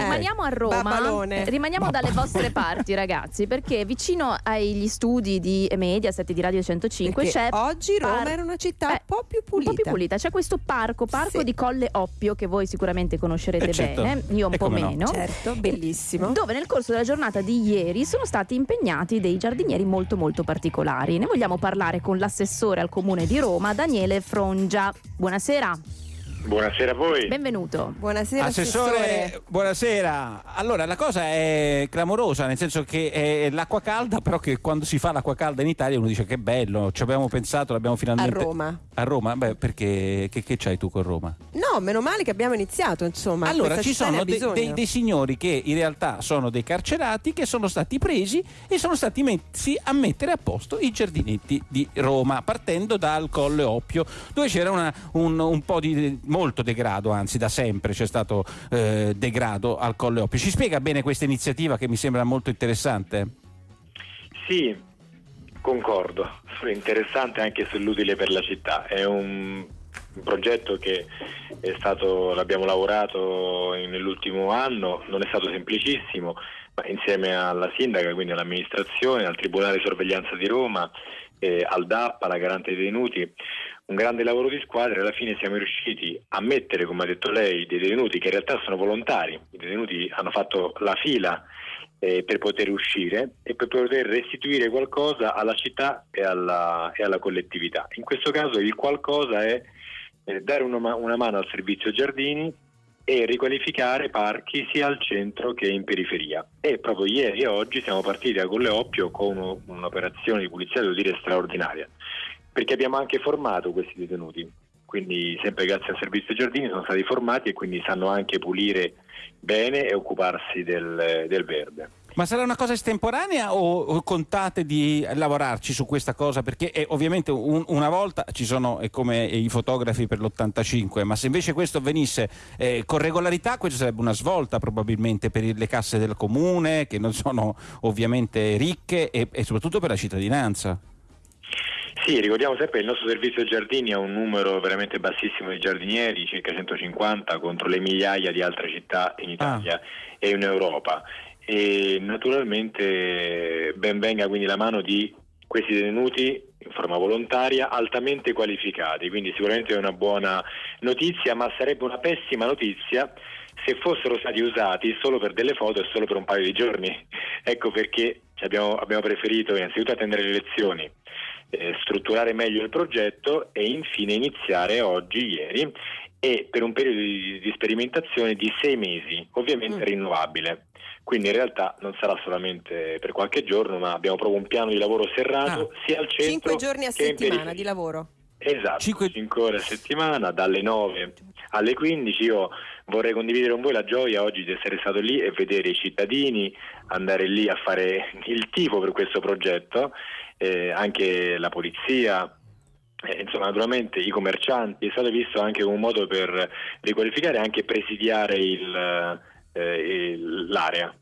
Rimaniamo a Roma, Babbalone. rimaniamo dalle vostre parti ragazzi, perché vicino agli studi di Mediaset di Radio 105 Perché c'è oggi Roma par- era una città eh, un po' più un pulita. po' più pulita, c'è questo parco, parco Sì. di Colle Oppio che voi sicuramente conoscerete Eh, certo. bene, io un E po' come no. meno. Certo, bellissimo. Dove nel corso della giornata di ieri sono stati impegnati dei giardinieri molto molto particolari. Ne vogliamo parlare con l'assessore al comune di Roma, Daniele Frongia. Buonasera, Buonasera a voi. benvenuto. Buonasera Assessore, buonasera. Allora, la cosa è clamorosa, nel senso che è l'acqua calda, però che quando si fa l'acqua calda in Italia uno dice che bello, ci abbiamo pensato, l'abbiamo A finalmente... Roma. A Roma? Beh, perché che, che c'hai tu con Roma? No, meno male che abbiamo iniziato, insomma. allora, ci sono de- dei, dei signori che in realtà sono dei carcerati che sono stati presi e sono stati messi a mettere a posto i giardinetti di Roma, partendo dal Colle Oppio, dove c'era una- un, un po' di molto degrado, anzi da sempre c'è stato eh, degrado al Colle Oppio. Ci spiega bene questa iniziativa che mi sembra molto interessante? Sì, concordo. Interessante anche sull'utile per la città. È un, un progetto che stato, l'abbiamo lavorato nell'ultimo anno, non è stato semplicissimo, ma insieme alla sindaca, quindi all'amministrazione, al Tribunale di Sorveglianza di Roma, eh, al DAP, alla Garante dei Detenuti, un grande lavoro di squadra e alla fine siamo riusciti a mettere, come ha detto lei, dei detenuti che in realtà sono volontari. I detenuti hanno fatto la fila eh, per poter uscire e per poter restituire qualcosa alla città e alla, e alla collettività. In questo caso il qualcosa è eh, dare una, una mano al servizio giardini e riqualificare parchi sia al centro che in periferia. E proprio ieri e oggi siamo partiti a Colle Oppio con uno- un'operazione di pulizia, devo dire, straordinaria, perché abbiamo anche formato questi detenuti. Quindi sempre grazie al servizio giardini sono stati formati e quindi sanno anche pulire bene e occuparsi del, del verde. Ma sarà una cosa estemporanea o, contate di lavorarci su questa cosa? Perché eh, ovviamente un- una volta ci sono è come i fotografi per l'85, ma se invece questo avvenisse eh, con regolarità, questa sarebbe una svolta probabilmente per le casse del comune, che non sono ovviamente ricche, e, e soprattutto per la cittadinanza. Sì, ricordiamo sempre che il nostro servizio giardini ha un numero veramente bassissimo di giardinieri, circa 150 contro le migliaia di altre città in Italia e in Europa. E naturalmente ben venga quindi la mano di questi detenuti in forma volontaria altamente qualificati, quindi sicuramente è una buona notizia, ma sarebbe una pessima notizia se fossero stati usati solo per delle foto e solo per un paio di giorni. Ecco perché abbiamo, abbiamo preferito innanzitutto attendere le elezioni, eh, strutturare meglio il progetto e infine iniziare oggi, ieri, e per un periodo di, di sperimentazione di sei mesi, ovviamente Mm. rinnovabile. Quindi in realtà non sarà solamente per qualche giorno, ma abbiamo proprio un piano di lavoro serrato sia al centro Cinque giorni a settimana di lavoro. Esatto, Cinque- 5 ore a settimana, dalle 9 alle 15. Io vorrei condividere con voi la gioia oggi di essere stato lì e vedere i cittadini andare lì a fare il tifo per questo progetto, eh, anche la polizia. eh, insomma, naturalmente i commercianti è stato visto anche come un modo per riqualificare e anche presidiare eh, l'area.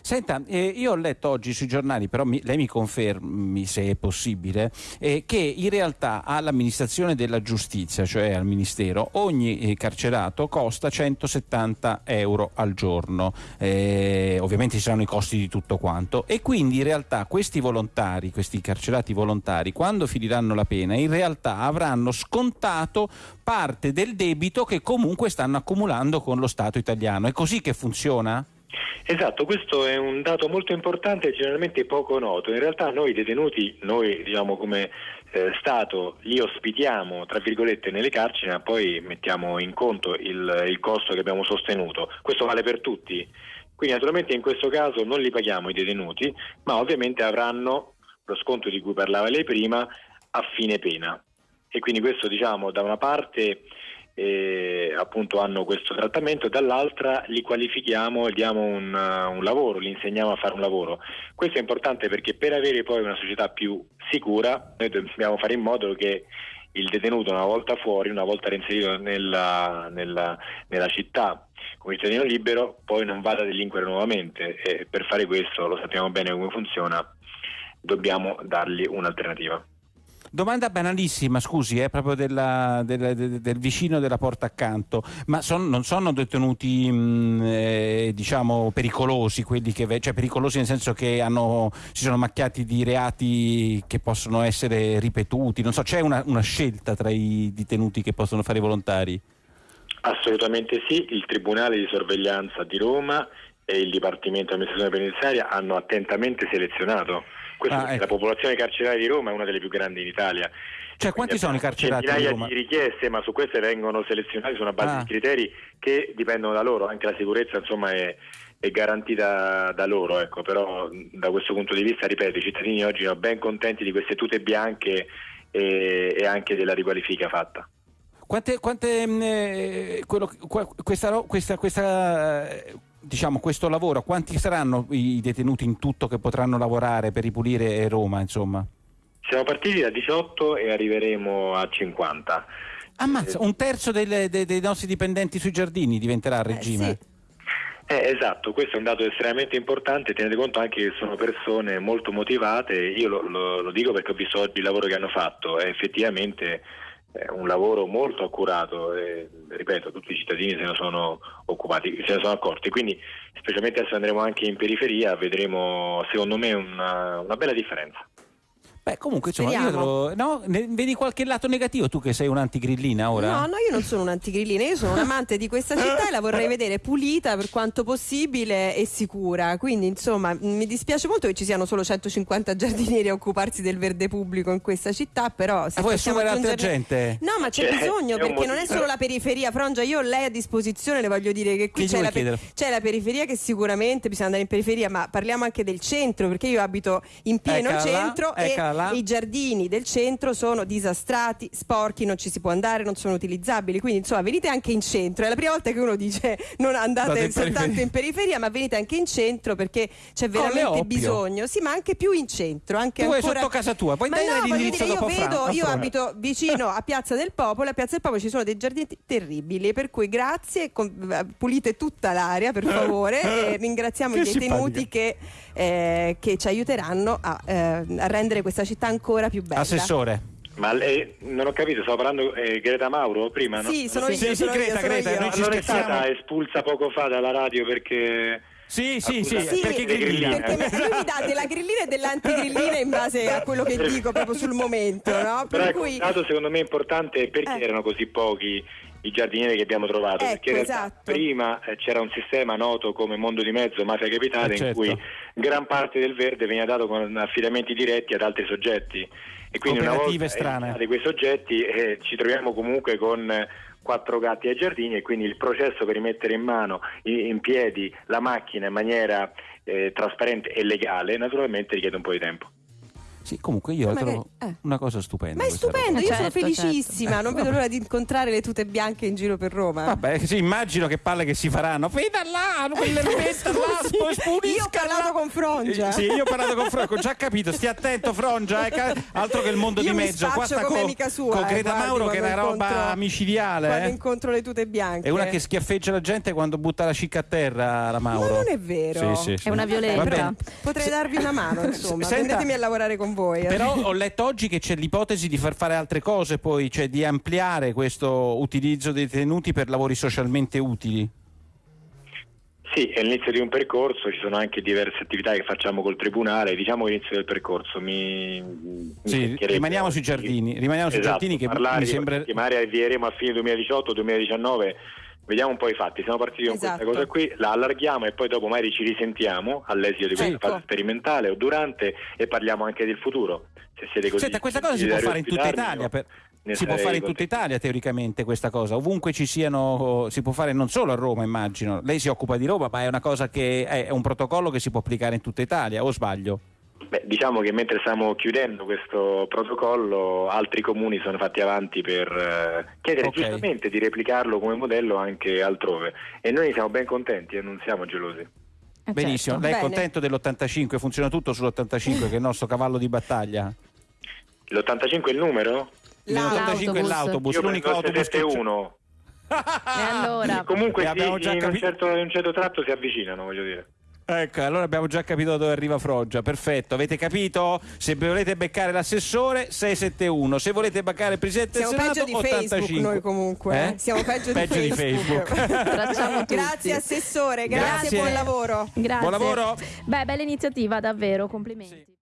Senta, eh, io ho letto oggi sui giornali, però mi- lei mi confermi se è possibile, eh, che in realtà all'amministrazione della giustizia, cioè al Ministero, ogni eh, carcerato costa 170 euro al giorno. Eh, ovviamente ci saranno i costi di tutto quanto. E quindi in realtà questi volontari, questi carcerati volontari, quando finiranno la pena, in realtà avranno scontato parte del debito che comunque stanno accumulando con lo Stato italiano. È così che funziona? Esatto, questo è un dato molto importante e generalmente poco noto. In realtà noi detenuti, noi diciamo come eh, Stato, li ospitiamo tra virgolette nelle carceri, ma poi mettiamo in conto il, il costo che abbiamo sostenuto. Questo vale per tutti. Quindi naturalmente in questo caso non li paghiamo i detenuti, ma ovviamente avranno lo sconto di cui parlava lei prima a fine pena. E quindi questo diciamo da una parte eh, appunto hanno questo trattamento, dall'altra li qualifichiamo e diamo un, uh, un lavoro, li insegniamo a fare un lavoro. Questo è importante perché per avere poi una società più sicura noi dobbiamo fare in modo che il detenuto una volta fuori, una volta reinserito nella, nella, nella città come cittadino libero, poi non vada a delinquere nuovamente e per fare questo, lo sappiamo bene come funziona, dobbiamo dargli un'alternativa. Domanda banalissima, scusi, è proprio della- della- de- del vicino della porta accanto, ma son- non sono detenuti mh, eh, diciamo pericolosi quelli che, cioè pericolosi nel senso che hanno, si sono macchiati di reati che possono essere ripetuti, non so, c'è una, una scelta tra i detenuti che possono fare i volontari? Assolutamente sì, il Tribunale di sorveglianza di Roma e il Dipartimento di amministrazione penitenziaria hanno attentamente selezionato. Questo Ah, ecco. la popolazione carceraria di Roma è una delle più grandi in Italia. Cioè, quanti sono i carcerati Roma? di richieste, ma su queste vengono selezionati su una base Ah. di criteri che dipendono da loro, anche la sicurezza insomma è, è garantita da loro, ecco. però da questo punto di vista, ripeto, i cittadini oggi sono ben contenti di queste tute bianche e, e anche della riqualifica fatta. Quante, quante, mh, eh, quello- questa, questa- questa, eh, diciamo, questo lavoro, quanti saranno i detenuti in tutto che potranno lavorare per ripulire Roma, insomma? Siamo partiti da 18 e arriveremo a 50. Ammazza, un terzo delle- de- dei nostri dipendenti sui giardini diventerà a regime. sì. Eh, esatto, questo è un dato estremamente importante, tenete conto anche che sono persone molto motivate, io lo, lo- lo dico perché ho visto oggi il lavoro che hanno fatto, è effettivamente eh, un lavoro molto accurato e ripeto, tutti i cittadini se ne sono occupati, se ne sono accorti, quindi specialmente adesso andremo anche in periferia, vedremo secondo me una, una bella differenza. Beh, comunque, insomma, io lo- no, ne- vedi qualche lato negativo tu che sei un'antigrillina ora? No, no, io non sono un'antigrillina, io sono un amante di questa città e la vorrei vedere pulita per quanto possibile e sicura. Quindi, insomma, mi dispiace molto che ci siano solo 150 giardinieri a occuparsi del verde pubblico in questa città, però se Ah, vuoi possiamo assumere altra aggiungerne- gente? No, ma c'è C'è- bisogno c'è un perché non è solo la periferia, Frongia, io ho lei a disposizione, le voglio dire che qui Che c'è la, pe- chiedere? c'è la periferia che sicuramente bisogna andare in periferia, ma parliamo anche del centro, perché io abito in pieno là, centro e là. i giardini del centro sono disastrati, sporchi, non ci si può andare, non sono utilizzabili. Quindi, insomma, venite anche in centro. È la prima volta che uno dice non andate in soltanto periferia. in periferia, ma venite anche in centro perché c'è veramente bisogno. Sì, ma anche più in centro. Anche Tu ancora... sotto casa tua, poi dai no, l'indirizzo dire, io vedo, io abito vicino a Piazza del Popolo, a Piazza del Popolo ci sono dei giardini terribili, per cui grazie, pulite tutta l'area per favore e ringraziamo Che i detenuti che, eh, che ci aiuteranno a, eh, a rendere questa città ancora più bella. Assessore. Ma lei, non ho capito, stavo parlando eh, Greta Mauro prima, no? Sì, sono Sì, io, sì, sono Greta, io, Greta, io. noi ci Allora è stata espulsa poco fa dalla radio perché... Sì, sì, sì, Sì, perché grillina? grilline. Perché lui mi dà della grillina e dell'antigrillina in base a quello che dico proprio sul momento, no? Però Per ecco, cui secondo me importante è perché Eh. erano così pochi i giardinieri che abbiamo trovato, Ecco, perché in realtà esatto. prima eh, c'era un sistema noto come Mondo di Mezzo, Mafia Capitale, certo. in cui gran parte del verde veniva dato con affidamenti diretti ad altri soggetti. E quindi una volta strane. eliminati quei soggetti eh, ci troviamo comunque con eh, quattro gatti ai giardini e quindi il processo per rimettere in mano, in, in piedi la macchina in maniera eh, trasparente e legale naturalmente richiede un po' di tempo. Sì, comunque io la Magari- trovo eh. una cosa stupenda. Ma è roba. stupendo, io Certo, sono felicissima, non vedo l'ora di incontrare le tute bianche in giro per Roma. Vabbè, sì, immagino che palle che si faranno. Veda là, quell'erbetta là, spunisca io ho parlato là. con Frongia. Eh, Sì, io ho parlato con Frongia, ho già capito, stia attento Frongia, eh, altro che il mondo Io di mezzo. Qua spaccio sta come co- amica sua, con eh, Greta guardi, Mauro che è una roba micidiale. Quando eh. incontro le tute bianche. È una che schiaffeggia la gente quando butta la cicca a terra, la Mauro. Ma non è vero. Sì, sì, sì. È una bene. Potrei darvi una mano, insomma. Senta- Prendetemi a lavorare con voi. Eh. Però ho letto oggi che c'è l'ipotesi di far fare altre cose, poi, cioè di ampliare questo utilizzo dei detenuti per lavori socialmente utili. Sì, è l'inizio di un percorso, ci sono anche diverse attività che facciamo col Tribunale, diciamo l'inizio del percorso. Mi, mi Sì, rimaniamo sui giardini, rimaniamo sui Esatto, giardini che parlare mi sembra... che magari avvieremo a fine 2018-2019, vediamo un po' i fatti, siamo partiti con Esatto. questa cosa qui, la allarghiamo e poi dopo magari ci risentiamo all'esito di questa Ecco. fase sperimentale o durante e parliamo anche del futuro. Se siete così Senta, questa cosa si può fare in tutta Italia. per- Si può fare in tutta. Italia teoricamente questa cosa, ovunque ci siano, si può fare non solo a Roma immagino, lei si occupa di Roma ma è una cosa che è un protocollo che si può applicare in tutta Italia o sbaglio? Beh, diciamo che mentre stiamo chiudendo questo protocollo, altri comuni sono fatti avanti per eh, chiedere Ok. giustamente di replicarlo come modello anche altrove. E noi siamo ben contenti e non siamo gelosi. Eh, Benissimo, certo. lei è Bene. contento dell'85, funziona tutto sull'85 che è il nostro cavallo di battaglia? L'85 è il numero? L'85 è L'autobus. Io l'unico autobus che. 71. E allora? Comunque E sì, già in, un certo, in un certo tratto si avvicinano, voglio dire. Ecco, allora abbiamo già capito dove arriva Froggia. Perfetto, avete capito? Se volete beccare l'assessore 671, se volete beccare il presidente Siamo del peggio Senato di 85. Facebook noi comunque. Eh? eh. Siamo peggio, Peggio di Facebook. Tracciamo tutti. Grazie assessore, grazie, Grazie. buon lavoro. Grazie. Buon lavoro. Beh, bella iniziativa, davvero, complimenti.